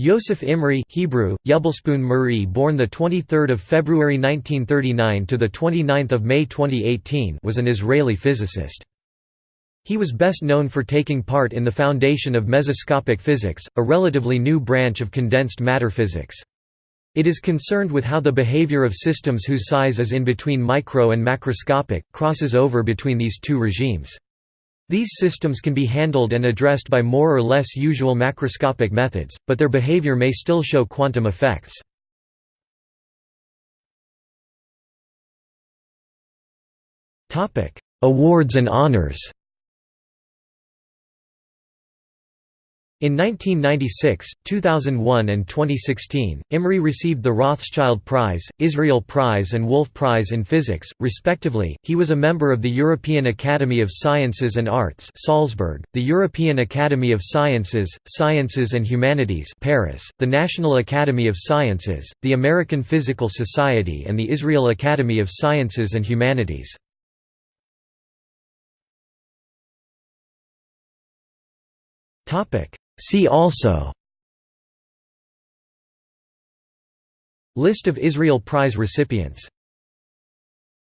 Yoseph Imry Hebrew, Yebelspoon Murray born the 23 February 1939 – to the 29 May 2018 was an Israeli physicist. He was best known for taking part in the foundation of mesoscopic physics, a relatively new branch of condensed matter physics. It is concerned with how the behavior of systems whose size is in between micro and macroscopic, crosses over between these two regimes. These systems can be handled and addressed by more or less usual macroscopic methods, but their behavior may still show quantum effects. Awards and honors In 1996, 2001 and 2016, Imry received the Rothschild Prize, Israel Prize and Wolf Prize in Physics, respectively. He was a member of the European Academy of Sciences and Arts Salzburg, the European Academy of Sciences, Sciences and Humanities Paris, the National Academy of Sciences, the American Physical Society and the Israel Academy of Sciences and Humanities. Topic See also List of Israel Prize recipients